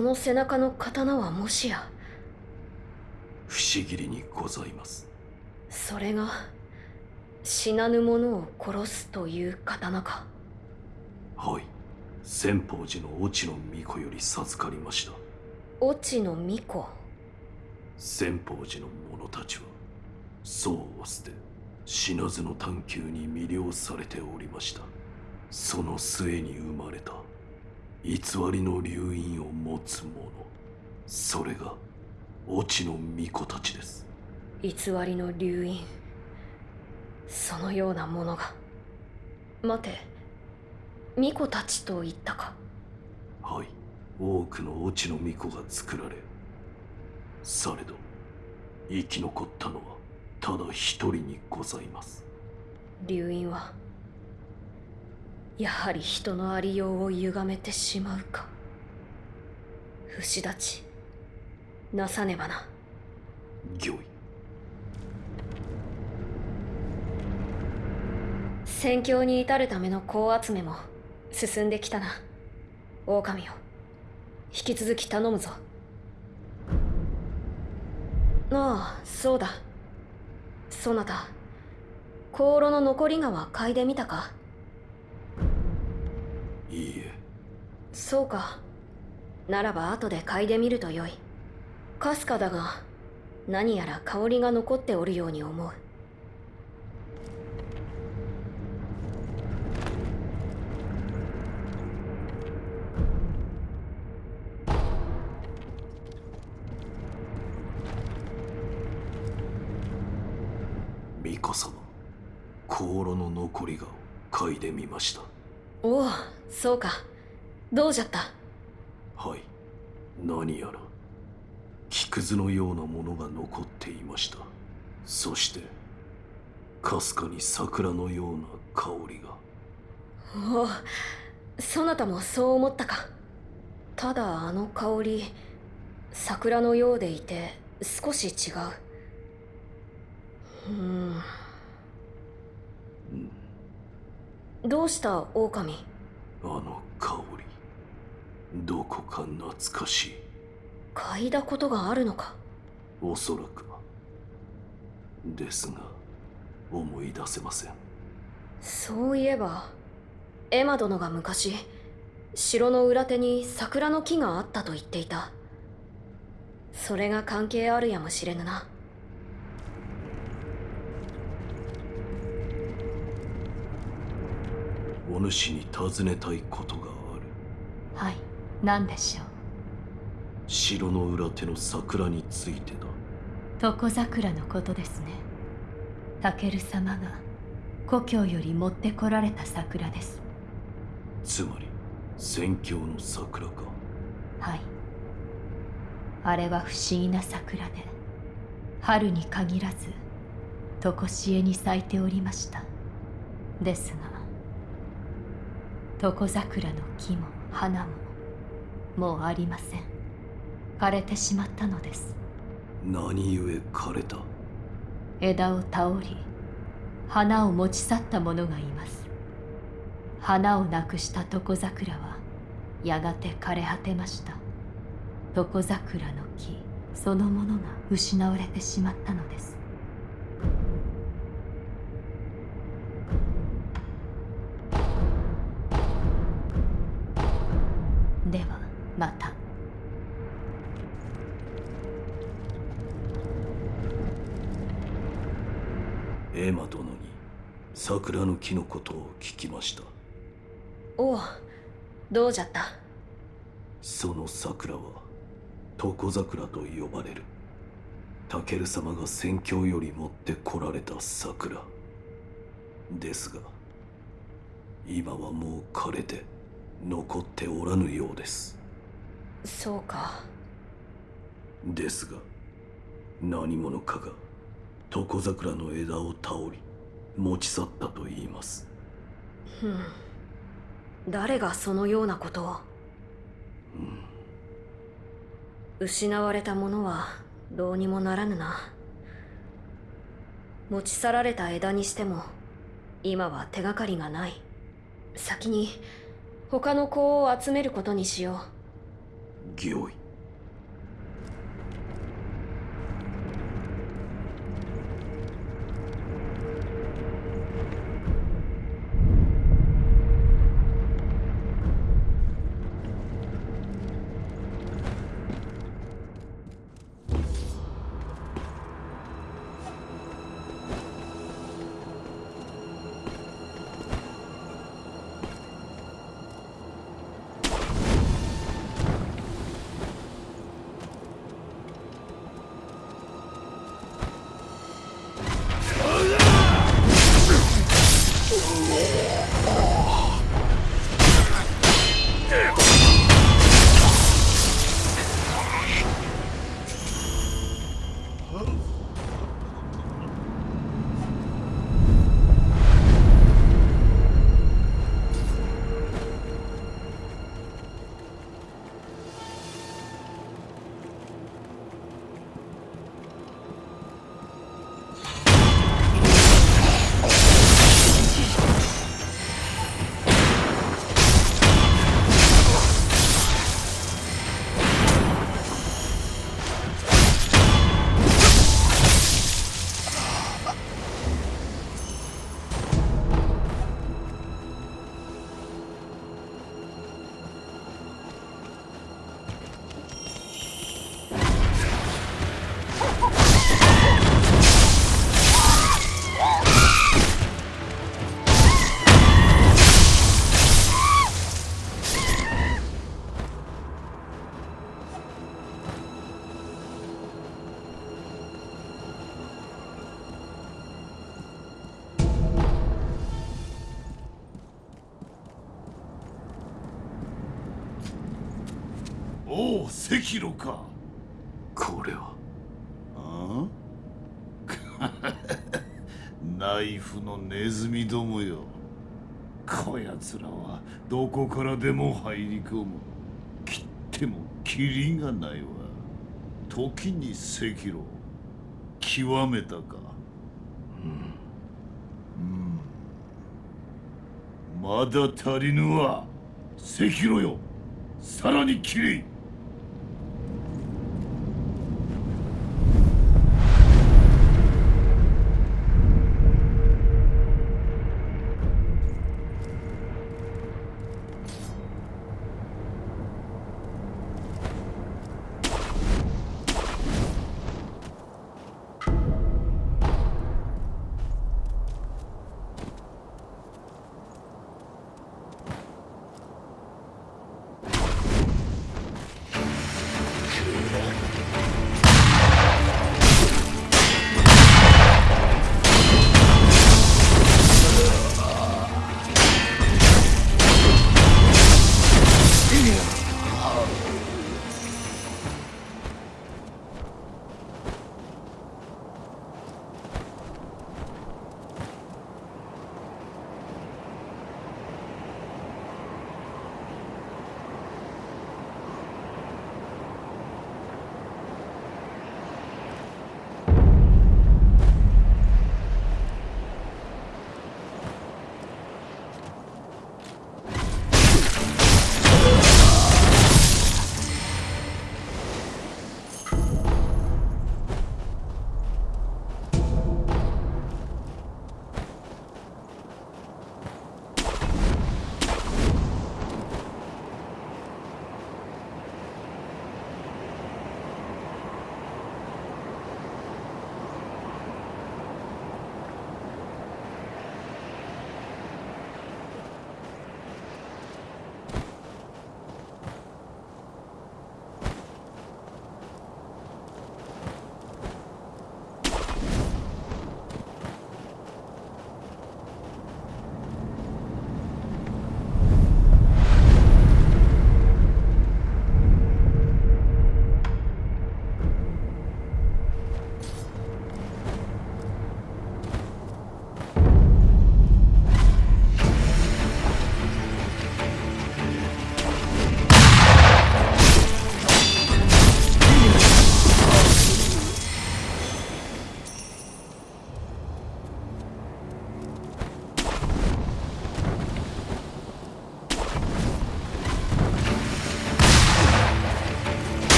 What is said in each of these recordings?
その背中の刀はもしや。不思議にございます。それが死なぬ者を殺すという刀か。はい。千宝寺の越智の巫女より授かりました。越智の巫女。千宝寺の者たちは僧を捨て死なずの探求に魅了されておりました。その末に生まれた偽りの流因を持つ者。それが越智の巫女たちです。偽りの流因。そのようなものが。待て。巫女たちと言ったか。はい。多くの越智の巫女が作られ。されど生き残ったのはただ一人にございます。流因はやはり人のありようを歪めてしまうか。不死立ちなさねばな。御意。戦況に至るための子集めも進んできたな。狼よ引き続き頼むぞ。ああそうだ。そなた香炉の残り香は嗅いでみたか？いいえ。そうか。ならば後で嗅いでみるとよい。かすかだが何やら香りが残っておるように思う。巫女様香炉の残りが嗅いでみましたおおそうか。どうじゃった？はい。何やら木くずのようなものが残っていました。そしてかすかに桜のような香りが。おおそなたもそう思ったか。ただあの香り桜のようでいて少し違う。うんどうした狼？あの香りどこか懐かしい。嗅いだことがあるのか？おそらく。はですが思い出せません。そういえばエマ殿が昔城の裏手に桜の木があったと言っていた。それが関係あるやもしれぬなお主に尋ねたいことがある。はい何でしょう？城の裏手の桜についてだ。床桜のことですね。タケル様が故郷より持ってこられた桜です。つまり戦況の桜か。はい。あれは不思議な桜で春に限らず常しえに咲いておりました。ですが床桜の木も花ももうありません。枯れてしまったのです。何故枯れた？枝を倒り花を持ち去った者がいます。花をなくした床桜はやがて枯れ果てました。床桜の木そのものが失われてしまったのですエマ殿に桜の木のことを聞きました。おおどうじゃった？その桜は床桜と呼ばれる。タケル様が戦況より持ってこられた桜。ですが今はもう枯れて残っておらぬようです。そうか。ですが何者かが床桜の枝を倒り持ち去ったと言います。ふん。誰がそのようなことを？失われたものはどうにもならぬな。持ち去られた枝にしても今は手がかりがない。先に他の子を集めることにしよ御意。おお赤炉か。これは。ああ？ナイフのネズミどもよ。こやつらはどこからでも入り込む。切ってもキリがないわ。時に赤炉極めたか。うん。まだ足りぬわ。赤炉よ。さらにきれ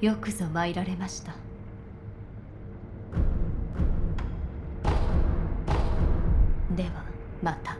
よくぞ参られました。ではまた「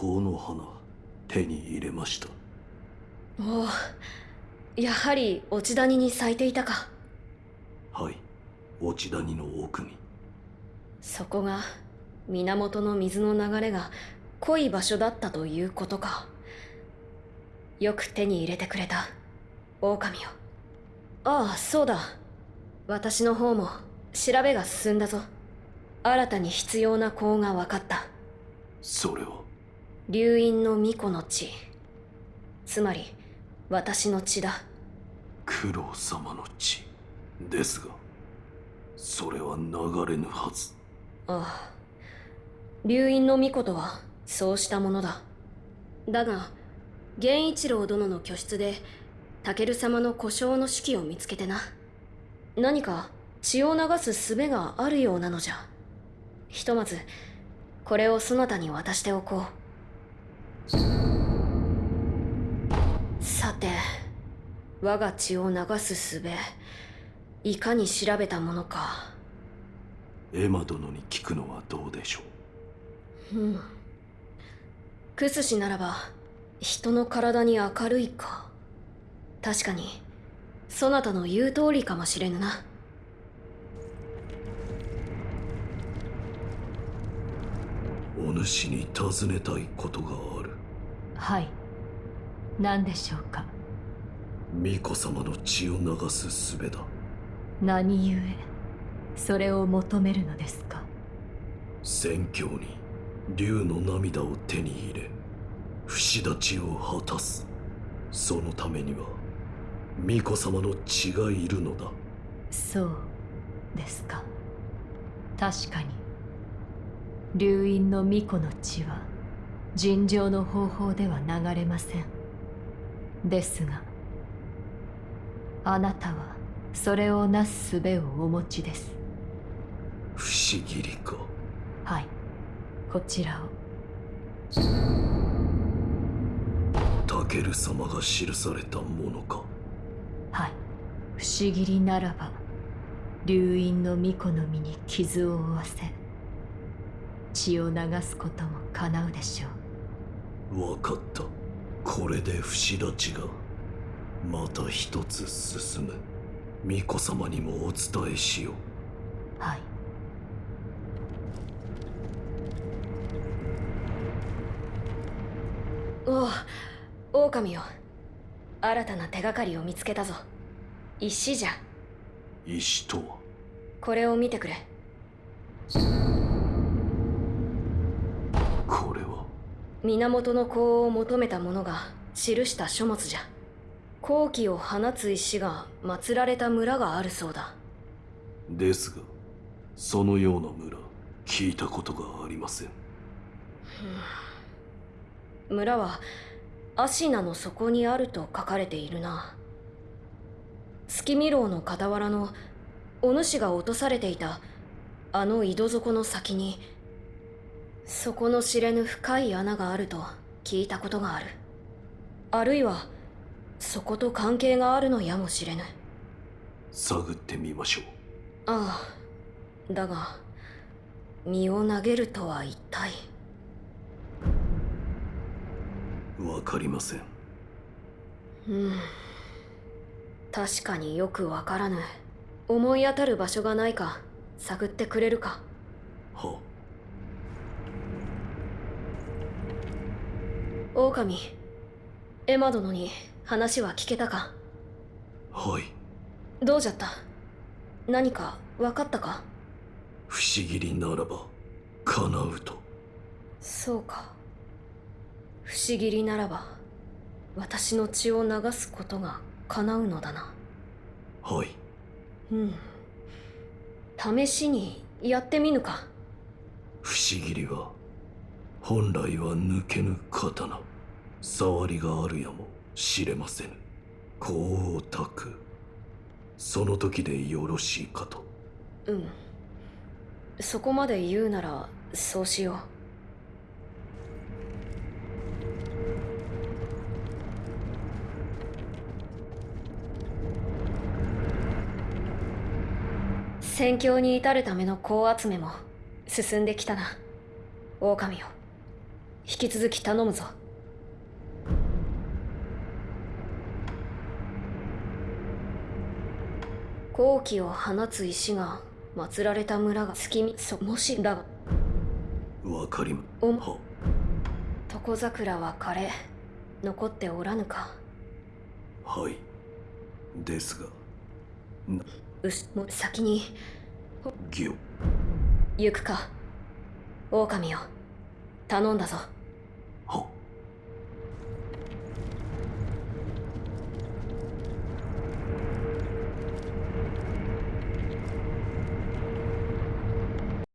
香の花手に入れました。おおやはり落ち谷に咲いていたか。はい落ち谷の奥に。そこが源の水の流れが濃い場所だったということか。よく手に入れてくれた狼よああそうだ。私の方も調べが進んだぞ。新たに必要な香が分かった。それは流因の巫女の血。つまり私の血だ。九郎様の血。ですがそれは流れぬはず。ああ。流因の巫女とはそうしたものだ。だが源一郎殿の居室でタケル様の故障の式を見つけてな。何か血を流す術があるようなのじゃ。ひとまずこれをそなたに渡しておこうさて我が血を流す術いかに調べたものか。エマ殿に聞くのはどうでしょう？うん。クスシならば人の体に明るいか。確かにそなたの言う通りかもしれぬな。お主に尋ねたいことがあるはい。何でしょうか？巫女様の血を流す術だ。何故？それを求めるのですか？宣教に竜の涙を手に入れ不死立ちを果たす。そのためには巫女様の血がいるのだ。そうですか。確かに。流因の巫女の血は尋常の方法では流れません。ですがあなたはそれをなす術をお持ちです。不思議りかはい。こちらを。タケル様が記されたものか。はい。不思議りならば流因の巫女の身に傷を負わせ血を流すことも叶うでしょうわかった。これで不死立ちがまた一つ進む。巫女様にもお伝えしよう。はい。おう狼よ。新たな手がかりを見つけたぞ。石じゃ。石とは？これを見てくれ源の香を求めた者が記した書物じゃ。好気を放つ石が祀られた村があるそうだ。ですがそのような村聞いたことがありません。村はアシナの底にあると書かれているな。月見楼の傍らのお主が落とされていたあの井戸底の先に底の知れぬ深い穴があると聞いたことがある。あるいはそこと関係があるのやもしれぬ。探ってみましょう。ああだが身を投げるとは一体。わかりません。うん。確かによくわからぬ。思い当たる場所がないか探ってくれるか。は狼。エマ殿に話は聞けたか？はい。どうじゃった？何か分かったか？不思議りならば叶うと。そうか。不思議りならば私の血を流すことが叶うのだな。はい。うん。試しにやってみぬか。不思議りは本来は抜けぬ刀。触りがあるやもしれませぬ。香を焚くその時でよろしいかと。うん。そこまで言うならそうしよう。戦況に至るための香集めも進んできたな。狼よ引き続き頼むぞ。好気を放つ石が祀られた村が月見そもしだがわかりまおは。床桜は枯れ残っておらぬか。はい。ですが。うしも先に。行。くか。狼よ頼んだぞ。